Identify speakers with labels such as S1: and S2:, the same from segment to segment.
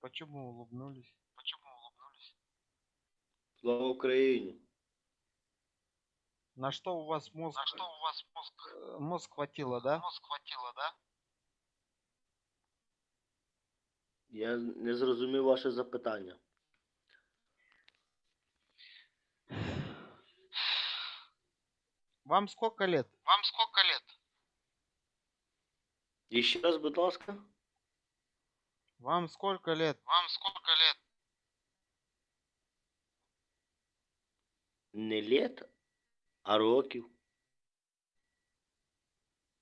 S1: Почему улыбнулись?
S2: Почему улыбнулись?
S3: Слава Україні.
S1: На что у вас мозг,
S2: На что у вас мозг,
S1: э, мозг хватило, да?
S2: мозг хватило, да?
S3: Я не зрозумів ваше запитання.
S1: Вам сколько лет?
S2: Вам сколько лет?
S3: І ще раз, будь ласка.
S1: Вам сколько лет?
S2: Вам сколько лет?
S3: Не літ, а років.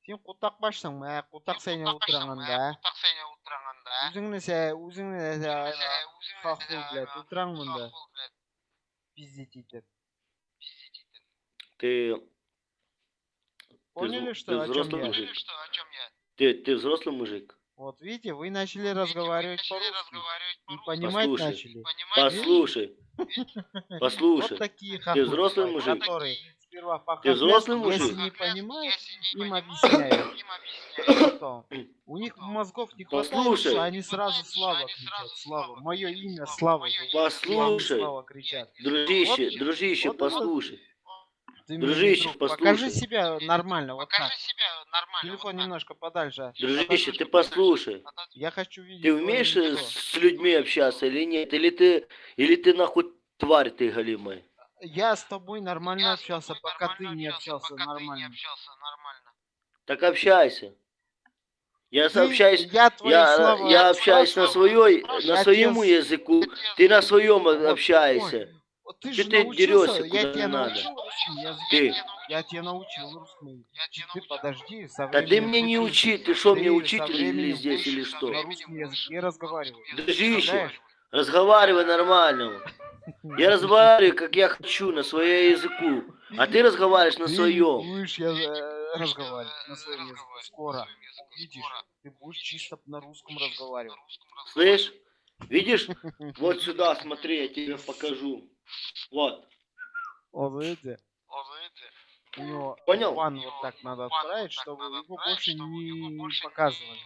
S1: Сен кутак башсың ә кутак сене утыраңында
S2: Кутак сене утыраңында.
S1: өзүңне се өзүңне хаху блядь утыраң мында пиздить етіп
S2: Пиздить етіп.
S3: Ти,
S1: поняли
S3: зв-
S1: что
S3: ты
S1: о чем
S3: взрослый
S1: я
S3: мужик.
S2: Поняли, что, о чем я?
S3: ти, ти взрослий мужик?
S1: Вот видите вы начали
S2: Видите,
S1: разговаривать по-русски
S2: по-русски.
S1: понимать
S3: Послушай.
S1: начали
S2: Понимаете?
S3: Послушай,
S1: вот
S3: послушай.
S1: такие хахуи
S3: взрослый мужик?
S1: которые сперва по
S3: Ты взрослый
S1: если
S3: мужик?
S1: не понимают
S2: Если не
S1: им
S2: понимают,
S1: объясняют.
S2: им объясняют.
S1: потом у них мозгов не хватает
S3: Послушай.
S1: что они сразу
S2: что
S1: слава кричат слава мое имя
S2: слава.
S3: Послушай.
S1: слава кричат
S3: Дружище,
S1: Вот-
S3: дружище,
S1: вот
S3: послушай.
S1: Ты
S3: Дружище,
S1: друг.
S3: послушай.
S1: покажи себя нормально вот
S2: Покажи
S1: так
S2: себя нормально.
S1: телефон
S2: вот так.
S1: немножко подальше
S3: Дружище, ты послушай.
S1: я хочу видеть
S3: Ты умеешь э,
S1: лицо.
S3: с людьми общаться или нет? Или ты, или ты нахуй тварь ты голимая?
S1: я с тобой нормально
S2: Я
S1: общался
S2: тобой
S1: пока ты
S2: нормально
S1: не общался
S2: пока ты не
S1: нормально
S2: общался нормально.
S3: Так общайся. Я
S1: Ты-
S3: общаюсь,
S1: я
S3: я,
S1: слова
S3: я общаюсь на своей, на
S1: тебе
S3: языку, ты на своем общаешься.
S1: Ты
S3: Чё
S1: же
S3: ты дерёшься,
S1: я
S3: куда
S1: тебя
S3: надо?
S1: научил.
S3: Ты.
S1: Я тебя научил русскому.
S2: Я тебя
S1: Ты
S2: научил.
S1: подожди, со
S3: Да ты мне не учи, ты что, мне
S1: со
S3: или здесь, или что?
S1: На русском языке разговаривать.
S3: Дружище, разговаривай нормально. Я разговариваю, как я хочу, на своем языку. А ты разговариваешь на своем.
S1: будешь я, э, разговаривать на своем языке. Скоро. Видишь, ты будешь чисто на русском разговаривать.
S3: Слышь? Видишь? Вот сюда, смотри, я тебе покажу. Вот.
S1: Вот видите,
S2: Вот видите,
S1: у него
S3: Понял?
S1: ван вот так надо отправить, чтобы его больше не показывали.